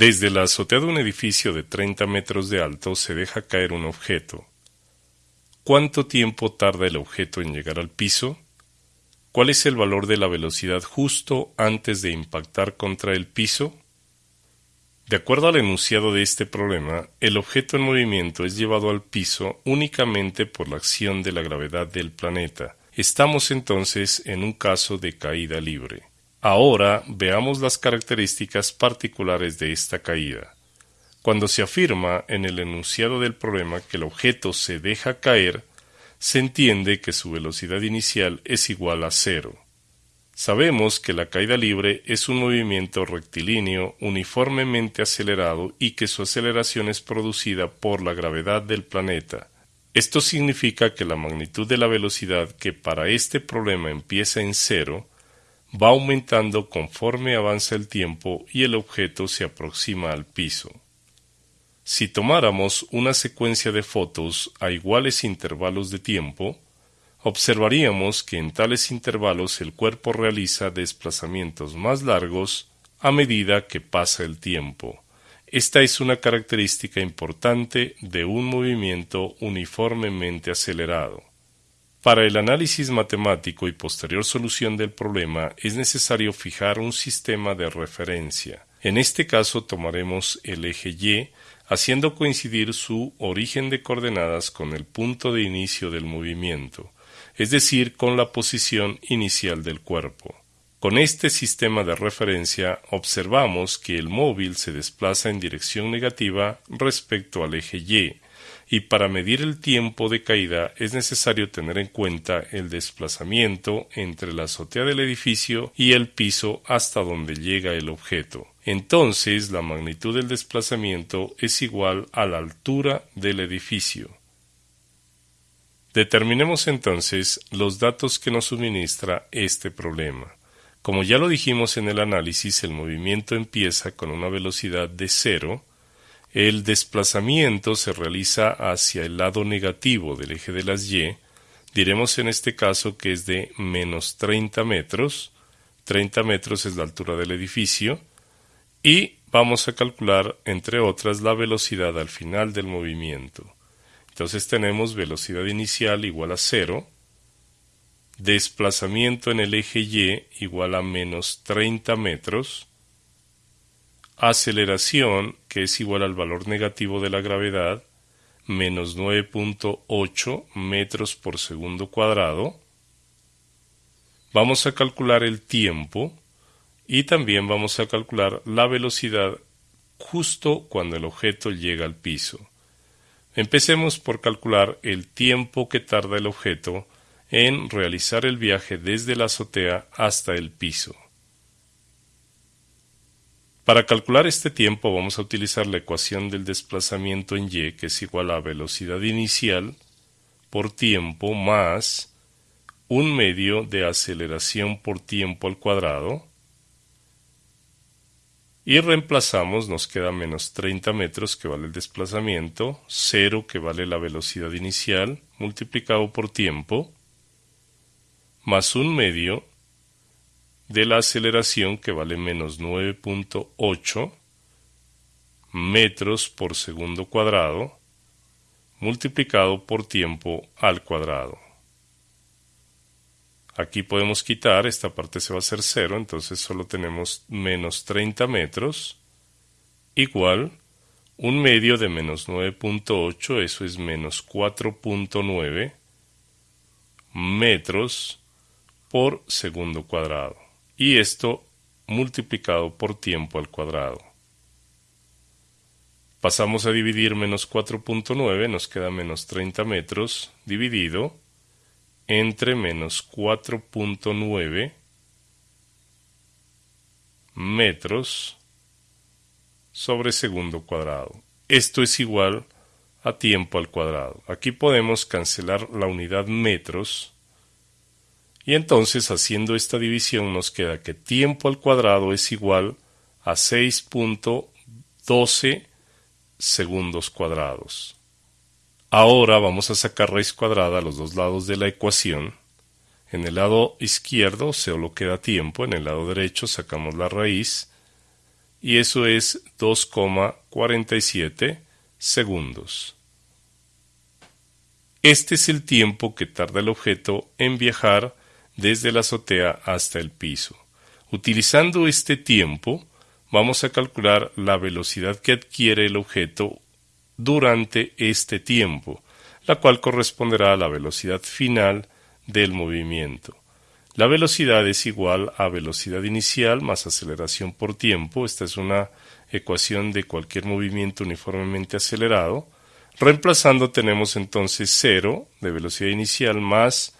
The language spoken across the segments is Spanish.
Desde la azotea de un edificio de 30 metros de alto se deja caer un objeto. ¿Cuánto tiempo tarda el objeto en llegar al piso? ¿Cuál es el valor de la velocidad justo antes de impactar contra el piso? De acuerdo al enunciado de este problema, el objeto en movimiento es llevado al piso únicamente por la acción de la gravedad del planeta. Estamos entonces en un caso de caída libre. Ahora veamos las características particulares de esta caída. Cuando se afirma en el enunciado del problema que el objeto se deja caer, se entiende que su velocidad inicial es igual a cero. Sabemos que la caída libre es un movimiento rectilíneo uniformemente acelerado y que su aceleración es producida por la gravedad del planeta. Esto significa que la magnitud de la velocidad que para este problema empieza en cero va aumentando conforme avanza el tiempo y el objeto se aproxima al piso. Si tomáramos una secuencia de fotos a iguales intervalos de tiempo, observaríamos que en tales intervalos el cuerpo realiza desplazamientos más largos a medida que pasa el tiempo. Esta es una característica importante de un movimiento uniformemente acelerado. Para el análisis matemático y posterior solución del problema es necesario fijar un sistema de referencia. En este caso tomaremos el eje Y, haciendo coincidir su origen de coordenadas con el punto de inicio del movimiento, es decir, con la posición inicial del cuerpo. Con este sistema de referencia observamos que el móvil se desplaza en dirección negativa respecto al eje Y, y para medir el tiempo de caída es necesario tener en cuenta el desplazamiento entre la azotea del edificio y el piso hasta donde llega el objeto. Entonces la magnitud del desplazamiento es igual a la altura del edificio. Determinemos entonces los datos que nos suministra este problema. Como ya lo dijimos en el análisis, el movimiento empieza con una velocidad de cero, el desplazamiento se realiza hacia el lado negativo del eje de las Y, diremos en este caso que es de menos 30 metros, 30 metros es la altura del edificio, y vamos a calcular, entre otras, la velocidad al final del movimiento. Entonces tenemos velocidad inicial igual a cero, desplazamiento en el eje Y igual a menos 30 metros, aceleración, que es igual al valor negativo de la gravedad, menos 9.8 metros por segundo cuadrado. Vamos a calcular el tiempo y también vamos a calcular la velocidad justo cuando el objeto llega al piso. Empecemos por calcular el tiempo que tarda el objeto en realizar el viaje desde la azotea hasta el piso. Para calcular este tiempo vamos a utilizar la ecuación del desplazamiento en y, que es igual a velocidad inicial por tiempo más un medio de aceleración por tiempo al cuadrado. Y reemplazamos, nos queda menos 30 metros que vale el desplazamiento, 0 que vale la velocidad inicial, multiplicado por tiempo, más un medio de la aceleración que vale menos 9.8 metros por segundo cuadrado multiplicado por tiempo al cuadrado. Aquí podemos quitar, esta parte se va a hacer cero, entonces solo tenemos menos 30 metros igual un medio de menos 9.8, eso es menos 4.9 metros por segundo cuadrado y esto multiplicado por tiempo al cuadrado. Pasamos a dividir menos 4.9, nos queda menos 30 metros, dividido entre menos 4.9 metros sobre segundo cuadrado. Esto es igual a tiempo al cuadrado. Aquí podemos cancelar la unidad metros y entonces haciendo esta división nos queda que tiempo al cuadrado es igual a 6.12 segundos cuadrados. Ahora vamos a sacar raíz cuadrada a los dos lados de la ecuación. En el lado izquierdo solo queda tiempo, en el lado derecho sacamos la raíz y eso es 2,47 segundos. Este es el tiempo que tarda el objeto en viajar desde la azotea hasta el piso. Utilizando este tiempo, vamos a calcular la velocidad que adquiere el objeto durante este tiempo, la cual corresponderá a la velocidad final del movimiento. La velocidad es igual a velocidad inicial más aceleración por tiempo. Esta es una ecuación de cualquier movimiento uniformemente acelerado. Reemplazando tenemos entonces 0 de velocidad inicial más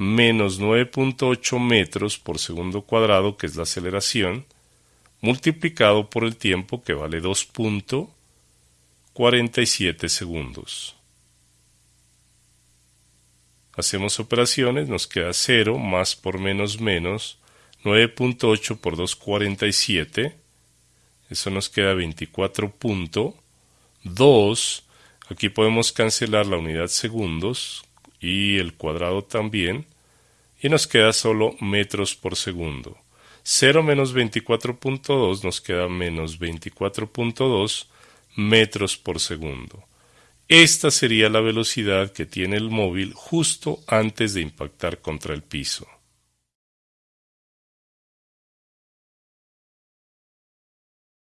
menos 9.8 metros por segundo cuadrado, que es la aceleración, multiplicado por el tiempo que vale 2.47 segundos. Hacemos operaciones, nos queda 0 más por menos menos 9.8 por 2.47. Eso nos queda 24.2. Aquí podemos cancelar la unidad segundos y el cuadrado también. Y nos queda solo metros por segundo. 0 menos 24.2 nos queda menos 24.2 metros por segundo. Esta sería la velocidad que tiene el móvil justo antes de impactar contra el piso.